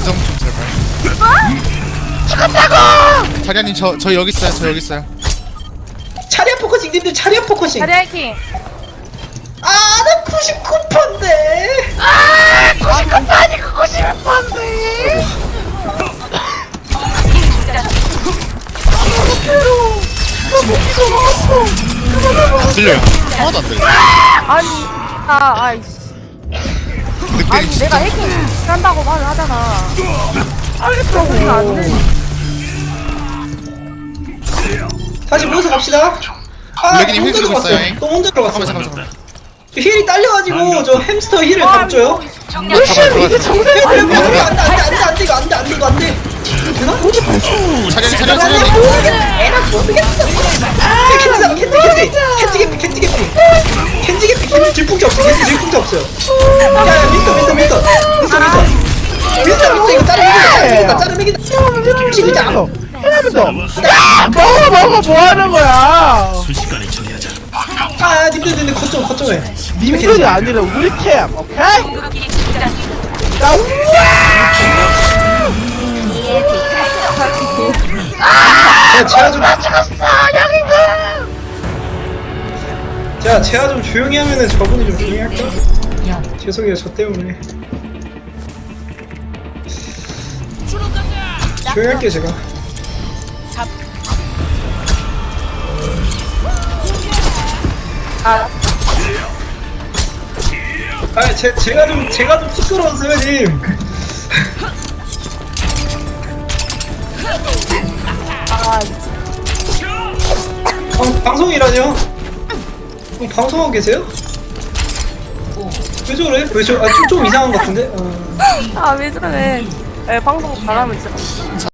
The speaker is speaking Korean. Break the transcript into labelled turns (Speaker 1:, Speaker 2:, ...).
Speaker 1: 인정 좀 제발. 죽었다고! 자리아님 저, 저 여기 있어요, 저 여기 있어요.
Speaker 2: 차리아 포커싱 님들 차리아 포커싱
Speaker 3: 자리 하이킹.
Speaker 2: 아나 99%인데
Speaker 1: 안 들려요. 하나도 안 들려.
Speaker 3: 아니, 아, 아이씨. 아니,
Speaker 1: 진짜.
Speaker 3: 내가 해킹 한다고 말을 하잖아. 알겠다고. 이거 안 돼.
Speaker 2: 다시 모여서 갑시다 아
Speaker 1: 블랙이님 힐
Speaker 2: 혼자
Speaker 1: 들고
Speaker 2: 들어갔어요
Speaker 1: 있어요.
Speaker 2: 또 혼자 들어갔어
Speaker 1: 잠깐만, 잠깐만,
Speaker 2: 힐이 딸려가지고 저 햄스터 힐을
Speaker 3: 아,
Speaker 2: 감줘요
Speaker 1: 잠깐만, 들어가세요.
Speaker 2: 안돼 안돼 안돼 안돼 이거 안돼 안돼 이거 안돼 되나?
Speaker 1: 자리아님.
Speaker 2: 에라 모르겠어 캔디다 캔디 캔디 캔디 개피 캔디 개피 캔디 개피 캔디 질풍자 없어 캔디 질풍자 없어요 야야 짜르맥이다. 진짜
Speaker 4: 먹어 먹어. 뭐 하는 거야?
Speaker 2: 아 님들 님들 거점 거점에.
Speaker 4: 님들이 아니라 우리 팀, 오케이? 자,
Speaker 2: 자 제가 좀 자, 제가 좀 조용히 하면은 저분이 좀 조용히 할게요. 죄송해요, 저 때문에. 할게요, 제가.
Speaker 3: 아,
Speaker 2: 아, 제, 제가 좀, 제가 좀 시끄러워서요, 님.
Speaker 3: 아,
Speaker 2: 방, 방송이라뇨? 어, 방송하고 계세요? 왜 저래? 왜 저, 아, 좀, 좀 이상한 것 같은데? 어.
Speaker 3: 아, 왜 저래. 에, 방송 잘하면 진짜.